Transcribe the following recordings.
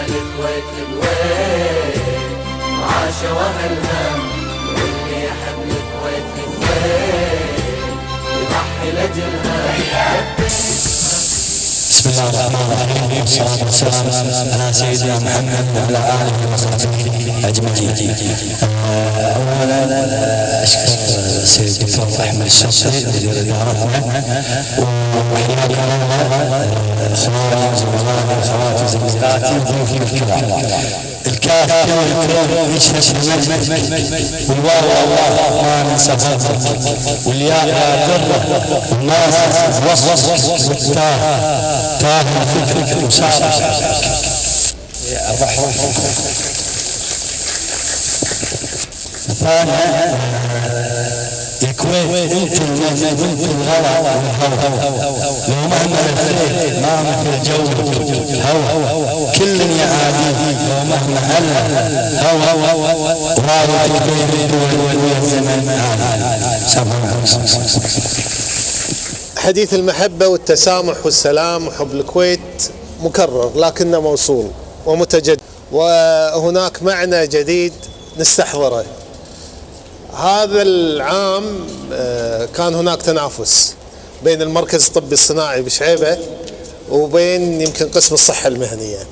الكويت الكويت عاش واهلها واللي يحب الكويت الكويت يضحي لاجلها بسم الله الرحمن الرحيم والصلاة والسلام على سيدنا محمد وعلى آله وصحبه أجمعين. أولا أشكر السيد الدكتور أحمد الشرطي مدير إدارتنا وحياك الله إخواني وزملائي وأخواتي وزميلاتي وضيوفي الكرام. الكاف كلمة يشهد بالمجد والواو الله ما ننسى فضله والياء لا ضره والناس وصف تاه الفكر وسار الرحمة ثانيا الكويت انت المجد وانت الغلا والهوى لو مهما لفيت ما مثل جو الهوى كل يعادي لو مهما هلا هوى وراية بين الدول والزمن حديث المحبة والتسامح والسلام وحب الكويت مكرر لكنه موصول ومتجدد. وهناك معنى جديد نستحضره. هذا العام آه، كان هناك تنافس بين المركز الطبي الصناعي بشعيبة وبين يمكن قسم الصحة المهنية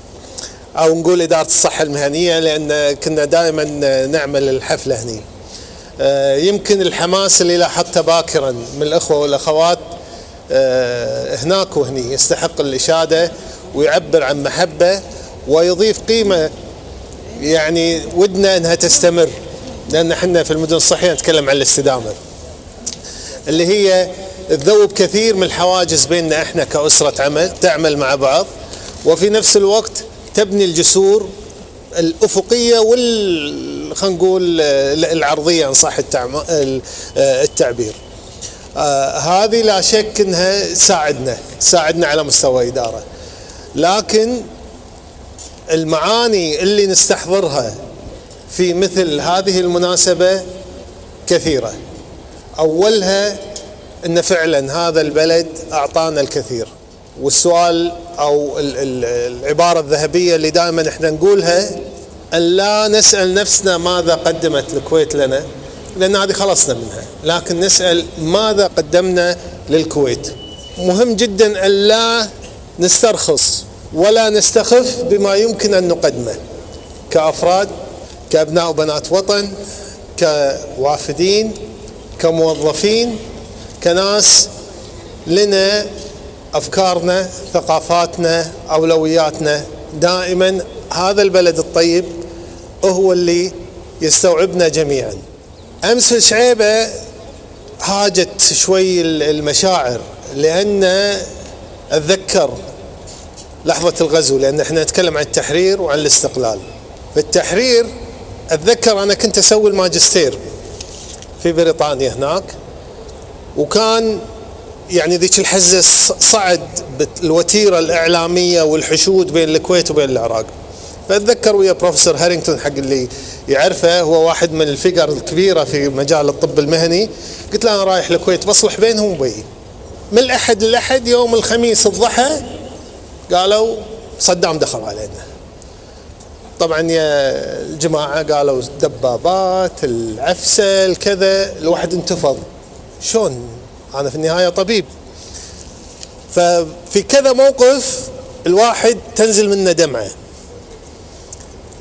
أو نقول إدارة الصحة المهنية لأن كنا دائما نعمل الحفلة هني. آه، يمكن الحماس اللي لاحظته باكرا من الأخوة والأخوات هناك وهني يستحق الإشادة ويعبر عن محبة ويضيف قيمة. يعني ودنا أنها تستمر لأن إحنا في المدن الصحية نتكلم عن الاستدامة اللي هي تذوب كثير من الحواجز بيننا إحنا كأسرة عمل تعمل مع بعض وفي نفس الوقت تبني الجسور الأفقية وال خلينا نقول العرضية إن صح التعم... التعبير. آه هذه لا شك إنها تساعدنا تساعدنا على مستوى إدارة. لكن المعاني اللي نستحضرها في مثل هذه المناسبة كثيرة. أولها إن فعلا هذا البلد أعطانا الكثير. والسؤال أو ال- ال- العبارة الذهبية اللي دائما إحنا نقولها أن لا نسأل نفسنا ماذا قدمت الكويت لنا. لأن هذه خلصنا منها. لكن نسأل ماذا قدمنا للكويت. مهم جدا أن لا نسترخص ولا نستخف بما يمكن أن نقدمه. كأفراد كأبناء وبنات وطن كوافدين كموظفين كناس لنا أفكارنا ثقافاتنا أولوياتنا. دائما هذا البلد الطيب هو اللي يستوعبنا جميعا. أمس شعيبة هاجت شوي المشاعر لأن أتذكر لحظة الغزو لأن إحنا نتكلم عن التحرير وعن الاستقلال. في التحرير أتذكر أنا كنت أسوي الماجستير في بريطانيا هناك وكان يعني ذيك الحزة صعد الوتيرة الإعلامية والحشود بين الكويت وبين العراق. فأتذكر ويا بروفيسور هارينغتون حق اللي يعرفه. هو واحد من ال figure الكبيرة في مجال الطب المهني. قلت له أنا رايح الكويت بصلح بينهم وبين من الأحد للأحد يوم الخميس الضحى قالوا صدام دخل علينا. طبعا يا الجماعة قالوا دبابات العفسة الكذا. الواحد انتفض. شلون؟ أنا في النهاية طبيب. ففي كذا موقف الواحد تنزل منه دمعة.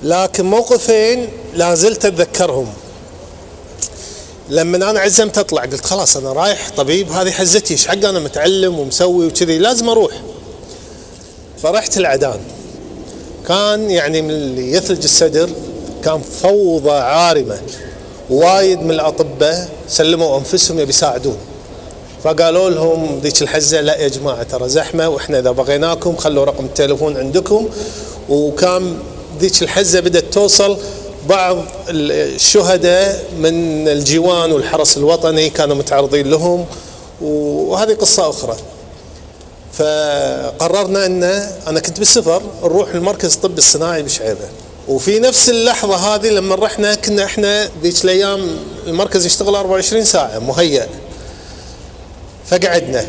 لكن موقفين لا زلت أتذكرهم. لما أنا عزمت أطلع قلت خلاص أنا رايح طبيب هذه حزتي إيش حق أنا متعلم ومسوي وكذي؟ لازم أروح. فرحت العدان. كان يعني من اللي يثلج الصدر كان فوضى عارمة. وايد من الأطباء سلموا أنفسهم يبي يساعدون. فقالوا لهم ذيك الحزة لا يا جماعة ترى زحمة وإحنا إذا بغيناكم خلوا رقم التليفون عندكم. وكان ذيك الحزة بدأت توصل. بعض الشهداء من الجيوان والحرس الوطني كانوا متعرضين لهم وهذه قصة أخرى. فقررنا إن أنا كنت بالسفر نروح المركز الطبي الصناعي بشعيبة. وفي نفس اللحظة هذه لما رحنا كنا إحنا ذيك الأيام المركز يشتغل 24 ساعة مهيأ. فقعدنا.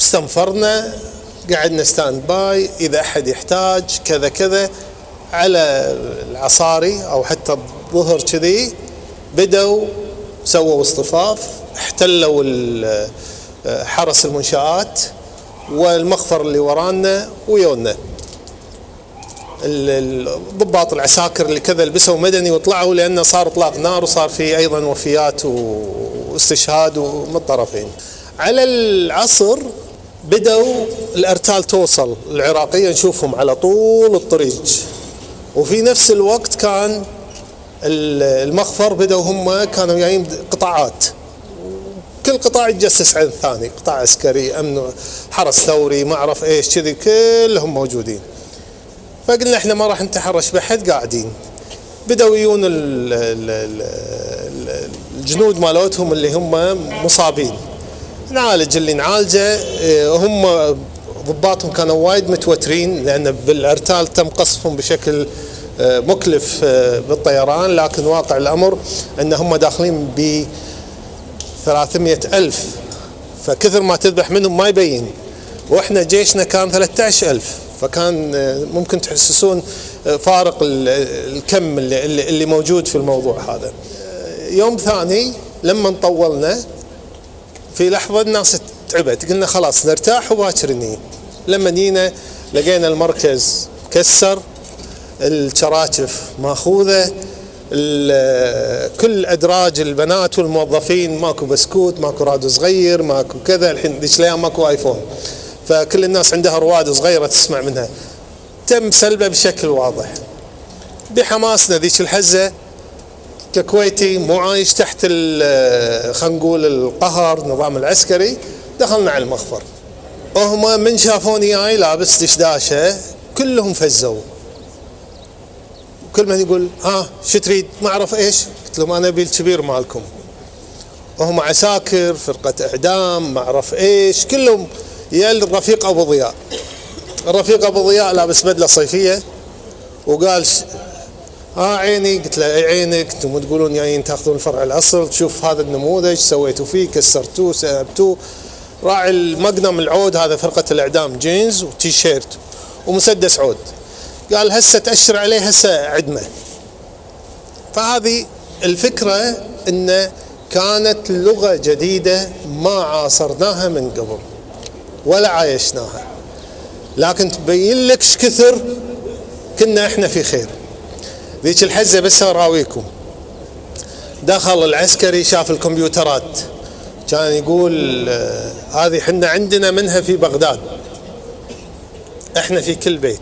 استنفرنا. قعدنا standby إذا أحد يحتاج كذا كذا على العصاري أو حتى الظهر كذي بدوا سووا اصطفاف احتلوا حرس المنشآت والمخفر اللي ورانا ويونا ال- الضباط العساكر اللي كذا لبسوا مدني وطلعوا لأنه صار إطلاق نار وصار في أيضا وفيات واستشهاد من الطرفين. على العصر بدوا الأرتال توصل العراقية نشوفهم على طول الطريق. وفي نفس الوقت كان ال- المخفر بدوا هم كانوا جايين قطاعات. كل قطاع يتجسس عن الثاني قطاع عسكري أمن حرس ثوري ما أعرف إيش كذي كلهم موجودين. فقلنا إحنا ما راح نتحرش بحد قاعدين. بدأوا يجون ال- ال- ال- ال- الجنود مالتهم اللي هم مصابين. نعالج اللي نعالجه آه، هم ضباطهم كانوا وايد متوترين لأن بالأرتال تم قصفهم بشكل آه، مكلف آه، بالطيران لكن واقع الأمر إن هم داخلين ب 300 ألف. فكثر ما تذبح منهم ما يبين. وإحنا جيشنا كان 13 ألف. فكان ممكن تحسسون فارق ال- الكم اللي, اللي موجود في الموضوع هذا. يوم ثاني لما طولنا في لحظة الناس تعبت. قلنا خلاص نرتاح وباكر لما جينا لقينا المركز كسر الشراكف ماخوذة كل أدراج البنات والموظفين ماكو بسكوت ماكو راديو صغير ماكو كذا الحين ذيك الأيام ماكو آيفون. فكل الناس عندها رواد صغيرة تسمع منها. تم سلبه بشكل واضح. بحماسنا ذيك الحزة ككويتي مو عايش تحت ال- خلينا نقول القهر النظام العسكري. دخلنا على المخفر. وهم من شافوني جاي لابس دشداشة كلهم فزوا. كل من يقول ها شو تريد؟ ما أعرف إيش. قلت لهم أنا أبي الكبير مالكم. وهم عساكر فرقة إعدام ما أعرف إيش كلهم. يا الرفيق أبو ضياء. الرفيق أبو ضياء لابس بدلة صيفية وقال ها عيني قلت له عينك. أنتم تقولون جايين تأخذون الفرع الأصل تشوف هذا النموذج سويتوا فيه كسرتوه سحبتوه راعي المقنم العود هذا فرقة الإعدام جينز وتي شيرت ومسدس عود. قال هسه تأشر عليه هسه عدمه. فهذه الفكرة أن كانت لغة جديدة ما عاصرناها من قبل ولا عايشناها. لكن تبين لك كثر كنا إحنا في خير. ذيك الحزة بس أراويكم. دخل العسكري شاف الكمبيوترات. كان يقول آه، هذه حنا عندنا منها في بغداد. إحنا في كل بيت.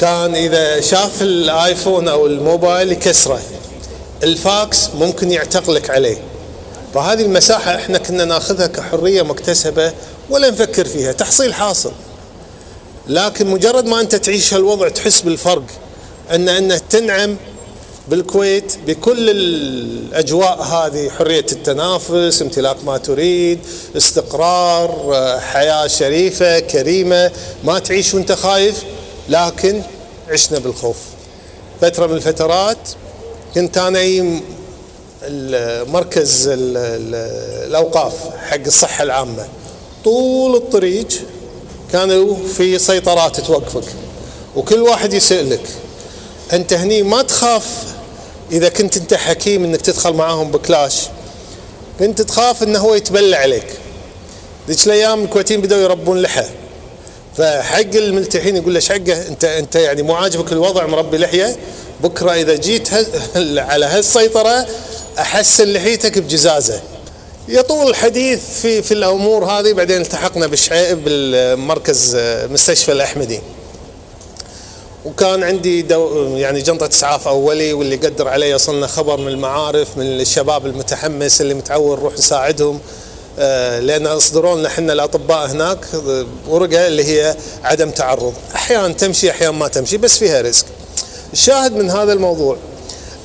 كان إذا شاف الآيفون أو الموبايل يكسره. الفاكس ممكن يعتقلك عليه. فهذه المساحة إحنا كنا ناخذها كحرية مكتسبة ولا نفكر فيها. تحصيل حاصل. لكن مجرد ما أنت تعيش هالوضع تحس بالفرق. أن أنه تنعم بالكويت بكل الأجواء هذه حرية التنافس امتلاك ما تريد استقرار حياة شريفة كريمة ما تعيش وأنت خايف لكن عشنا بالخوف. فترة من الفترات كنت أنا مركز ال- ال- الأوقاف حق الصحة العامة. طول الطريق كانوا في سيطرات توقفك وكل واحد يسألك. أنت هني ما تخاف إذا كنت أنت حكيم إنك تدخل معاهم بكلاش. كنت تخاف إنه هو يتبلى عليك. ذيك الأيام الكويتيين بدأوا يربون لحى. فحق الملتحين يقول له حقه؟ أنت أنت يعني مو عاجبك الوضع مربي لحية. بكرة إذا جيت على هالسيطرة أحسن لحيتك بجزازة. يطول الحديث في في الأمور هذه بعدين التحقنا بالشعيب بالمركز آه، مستشفى الأحمدي. وكان عندي دو يعني جنطة إسعاف أولي واللي قدر علي يصلنا خبر من المعارف من الشباب المتحمس اللي متعود نروح نساعدهم آه، لأن أصدروا لنا إحنا الأطباء هناك ورقة اللي هي عدم تعرض. أحيانا تمشي أحيانا ما تمشي بس فيها ريسك. الشاهد من هذا الموضوع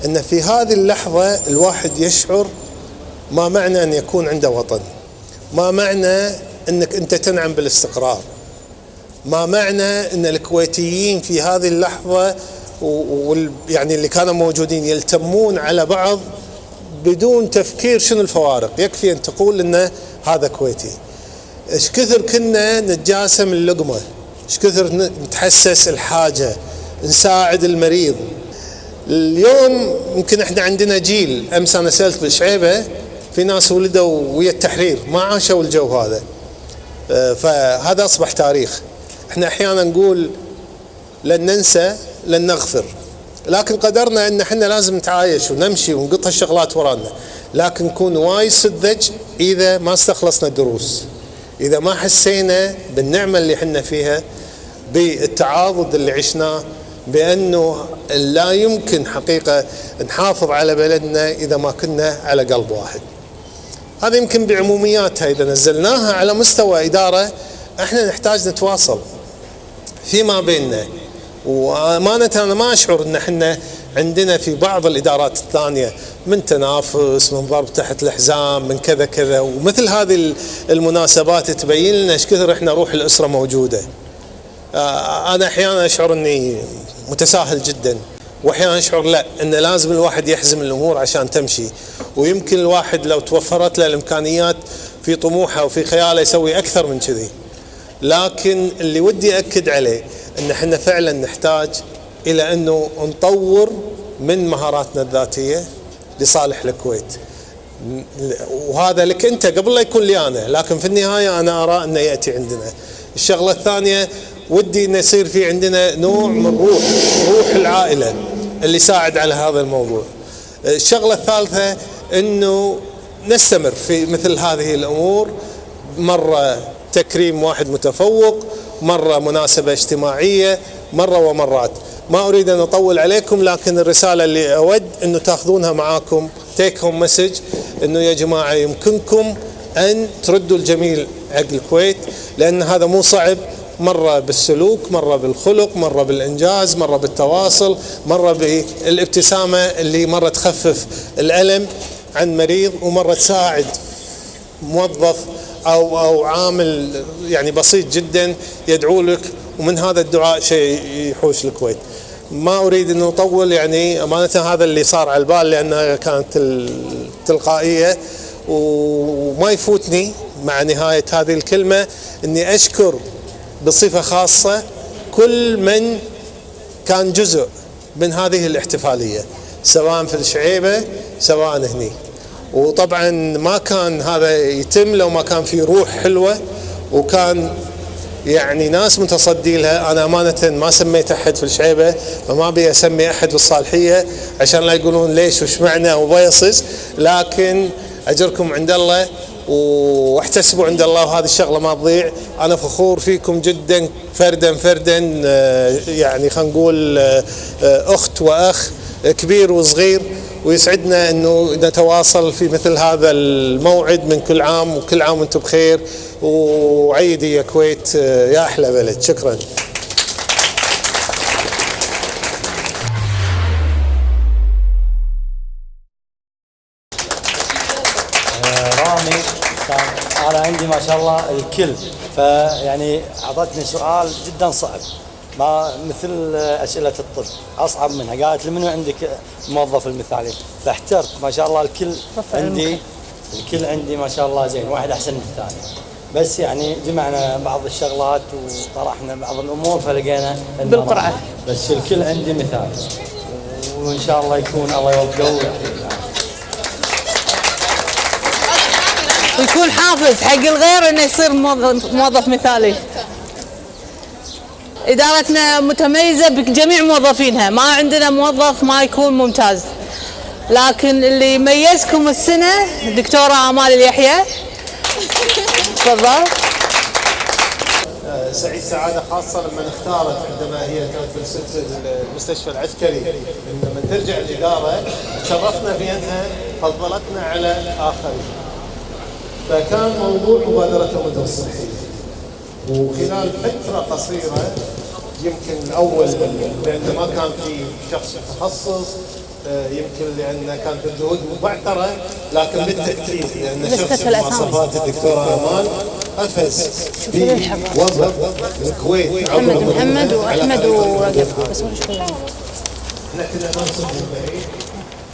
أن في هذه اللحظة الواحد يشعر ما معنى أن يكون عنده وطن. ما معنى أنك أنت تنعم بالاستقرار. ما معنى إن الكويتيين في هذه اللحظة و- وال يعني اللي كانوا موجودين يلتمون على بعض بدون تفكير شنو الفوارق؟ يكفي أن تقول إن هذا كويتي. إيش كثر كنا نتجاسم اللقمة؟ إيش كثر نتحسس الحاجة؟ نساعد المريض. اليوم يمكن إحنا عندنا جيل أمس أنا سألت بالشعيبة في ناس ولدوا ويا التحرير ما عاشوا الجو هذا. آه، فهذا أصبح تاريخ. إحنا أحيانا نقول لن ننسى لن نغفر. لكن قدرنا إن إحنا لازم نتعايش ونمشي ونقط هالشغلات ورانا. لكن نكون وايد سذج إذا ما استخلصنا الدروس. إذا ما حسينا بالنعمة اللي إحنا فيها بالتعاضد اللي عشناه بأنه لا يمكن حقيقة نحافظ على بلدنا إذا ما كنا على قلب واحد. هذا يمكن بعمومياتها إذا نزلناها على مستوى إدارة إحنا نحتاج نتواصل. فيما بيننا. وأمانة أنا ما أشعر إن إحنا عندنا في بعض الإدارات الثانية من تنافس من ضرب تحت الحزام من كذا كذا. ومثل هذه المناسبات تبين لنا إيش كثر إحنا روح الأسرة موجودة. آه، أنا أحيانا أشعر إني متساهل جدا. وأحيانا أشعر لا إن لازم الواحد يحزم الأمور عشان تمشي. ويمكن الواحد لو توفرت له الإمكانيات في طموحه وفي خياله يسوي أكثر من كذي. لكن اللي ودي أكد عليه إن إحنا فعلا نحتاج إلى إنه نطور من مهاراتنا الذاتية لصالح الكويت. وهذا لك أنت قبل لا يكون لي أنا لكن في النهاية أنا أرى إنه يأتي عندنا. الشغلة الثانية ودي إنه يصير في عندنا نوع من روح روح العائلة اللي يساعد على هذا الموضوع. الشغلة الثالثة إنه نستمر في مثل هذه الأمور مرة تكريم واحد متفوق مرة مناسبة اجتماعية مرة ومرات. ما أريد أن أطول عليكم لكن الرسالة اللي أود انه تأخذونها معاكم تيك هوم مسج أنه يا جماعة يمكنكم أن تردوا الجميل حق الكويت لأن هذا مو صعب. مرة بالسلوك مرة بالخلق مرة بالإنجاز مرة بالتواصل مرة بالابتسامة اللي مرة تخفف الألم عن مريض ومرة تساعد موظف أو أو عامل يعني بسيط جدا يدعو لك ومن هذا الدعاء شيء يحوش الكويت. ما أريد أن أطول يعني أمانة هذا اللي صار على البال لأنها كانت التلقائيه وما يفوتني مع نهاية هذه الكلمة إني أشكر بصفة خاصة كل من كان جزء من هذه الاحتفالية سواء في الشعيبة سواء هني. وطبعا ما كان هذا يتم لو ما كان في روح حلوة وكان يعني ناس متصدي لها. أنا أمانة ما سميت أحد في الشعيبة فما أبي أسمي أحد بالصالحيه عشان لا يقولون ليش وش معنى وبيصز لكن أجركم عند الله واحتسبوا عند الله وهذه الشغلة ما تضيع. أنا فخور فيكم جدا فردا فردا آه، يعني خلينا نقول آه، أخت وأخ كبير وصغير. ويسعدنا إنه نتواصل في مثل هذا الموعد من كل عام وكل عام وأنتم بخير. وعيدي يا كويت آه، يا أحلى بلد. شكرا. أنا عندي ما شاء الله الكل. فيعني أعطتني سؤال جدا صعب. ما مثل أسئلة الطب أصعب منها. قالت لي منو عندك الموظف المثالي؟ فاحترت. ما شاء الله الكل عندي الكل عندي ما شاء الله زين واحد أحسن من الثاني. بس يعني جمعنا بعض الشغلات وطرحنا بعض الأمور فلقينا بالقرعة. بس الكل عندي مثال وإن شاء الله يكون الله يوفقه ويكون حافز حق الغير إنه يصير موظف, موظف مثالي. إدارتنا متميزة بجميع موظفينها. ما عندنا موظف ما يكون ممتاز. لكن اللي يميزكم السنة دكتورة آمال اليحيى. تفضل. سعيد سعادة خاصة لما اختارت عندما هي كانت في المستشفى العسكري. لما ترجع الإدارة شرفنا بأنها فضلتنا على الآخرين فكان موضوع مبادرة المدن الصحية وخلال فترة قصيرة يمكن الأول لأن ما كان في شخص متخصص آه، يمكن لأن كانت الجهود مبعثرة لكن بالتأكيد لأن شخص مواصفات الدكتورة أمان قفز في وضع الكويت. محمد محمد وأحمد ورقب بس نحن ننصب بعيد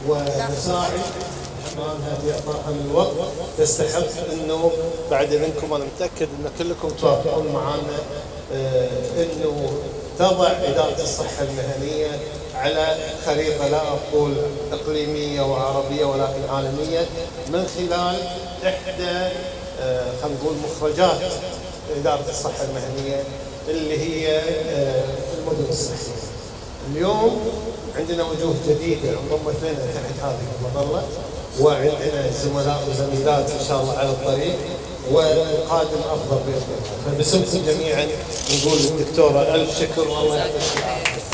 ونساعد اعطائها في اعطائها من الوقت تستحق إنه بعد اذنكم أنا متأكد إن كلكم توافقون معنا آه، إنه تضع إدارة الصحة المهنية على خريطة لا أقول إقليمية وعربية ولكن عالمية من خلال إحدى آه، خلينا نقول مخرجات إدارة الصحة المهنية اللي هي آه، المدن الصحية. اليوم عندنا وجوه جديدة انضمت لنا تحت هذه المظله وعندنا زملاء وزميلات إن شاء الله على الطريق والقادم أفضل بإذن الله. فباسمكم جميعا نقول للدكتورة ألف شكر والله يعطيك العافية.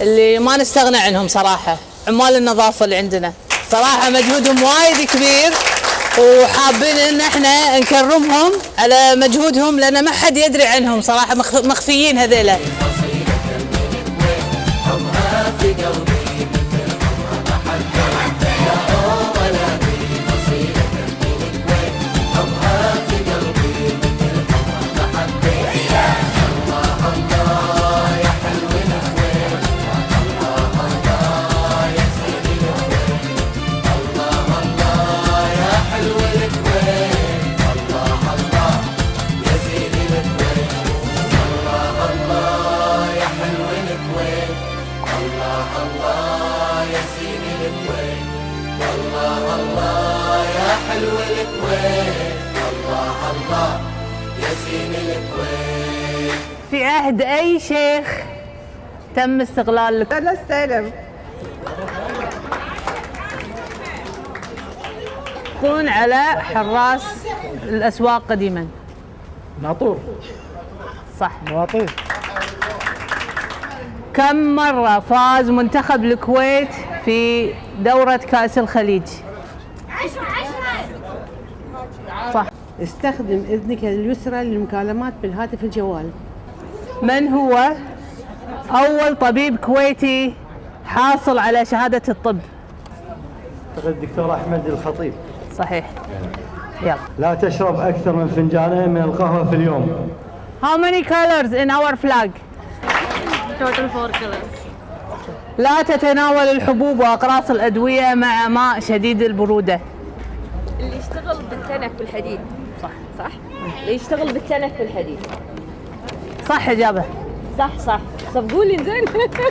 اللي ما نستغنى عنهم صراحة عمال النظافة اللي عندنا. صراحة مجهودهم وايد كبير. وحابين إن إحنا نكرمهم على مجهودهم لأن ما حد يدري عنهم صراحة مخ- مخفيين هذيلا. تم استغلال لك. أنا استلم يكون على حراس الأسواق قديما. ناطور. صح. مواطير كم مرة فاز منتخب الكويت في دورة كأس الخليج؟ صح. استخدم إذنك اليسرى للمكالمات بالهاتف الجوال. من هو أول طبيب كويتي حاصل على شهادة الطب. أعتقد الدكتور أحمد الخطيب. صحيح. يلا. لا تشرب أكثر من فنجانين من القهوة في اليوم. How many colors in our flag? Total four colors. لا تتناول الحبوب وأقراص الأدوية مع ماء شديد البرودة. اللي يشتغل بالتنك والحديد. صح. صح. اللي يشتغل بالتنك والحديد. صح إجابة. صح صح. طب قولي زين.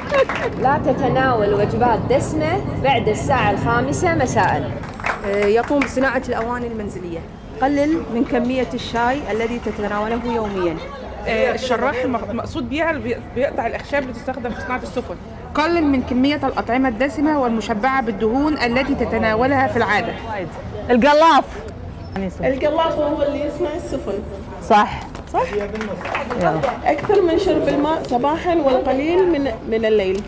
لا تتناول وجبات دسمة بعد الساعة الخامسة مساء. يقوم بصناعة الأواني المنزلية. قلل من كمية الشاي الذي تتناوله يوميا. آه، الشراح المق- المقصود بي- بيقطع الأخشاب اللي تستخدم في صناعة السفن. قلل من كمية الأطعمة الدسمة والمشبعة بالدهون التي تتناولها في العادة. القلاف. القلاف هو اللي يصنع السفن. صح. أكثر من شرب الماء صباحا والقليل من من الليل.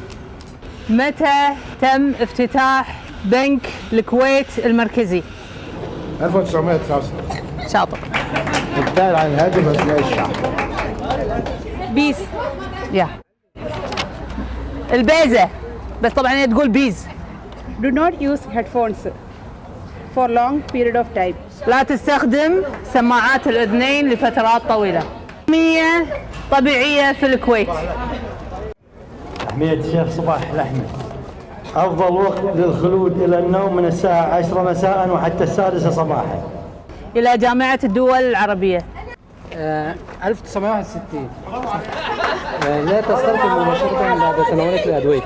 متى تم افتتاح بنك الكويت المركزي؟ 1999 شاطر. الدال عن الهدف اثناء الشعب بيس. يا. البيزة. بس طبعا هي تقول بيز. Do not use headphones. For long period of time. لا تستخدم سماعات الأذنين لفترات طويلة. مية طبيعية في الكويت. تحمية الشيخ صباح الأحمد. أفضل وقت للخلود إلى النوم من الساعة 10 مساء وحتى السادسة صباحا. إلى جامعة الدول العربية. 1961 آه، لا تستخدم مباشرة بعد تناولك الأدوية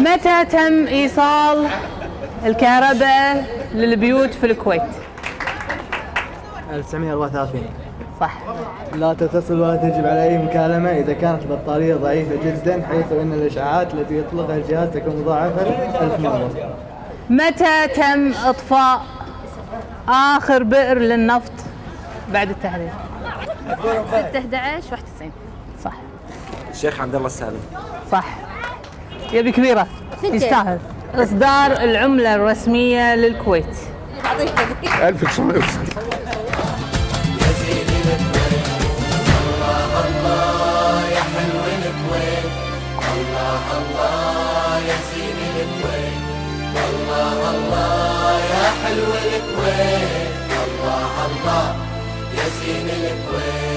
متى تم إيصال الكهرباء للبيوت في الكويت. 1934 صح. لا تتصل ولا تجب على أي مكالمة. إذا كانت البطارية ضعيفة جدا حيث أن الإشعاعات التي يطلقها الجهاز تكون مضاعفة ألف مرة. متى تم إطفاء آخر بئر للنفط بعد التحرير؟ 6 11 91 صح. الشيخ عبد الله السالم. صح. يبي كبيرة يستاهل. إصدار العملة الرسمية للكويت. 1960 يا سيدي الكويت الله الله يا حلو الكويت الله الله يا سيدي الكويت الله الله يا حلو الكويت مراسيم الكويت.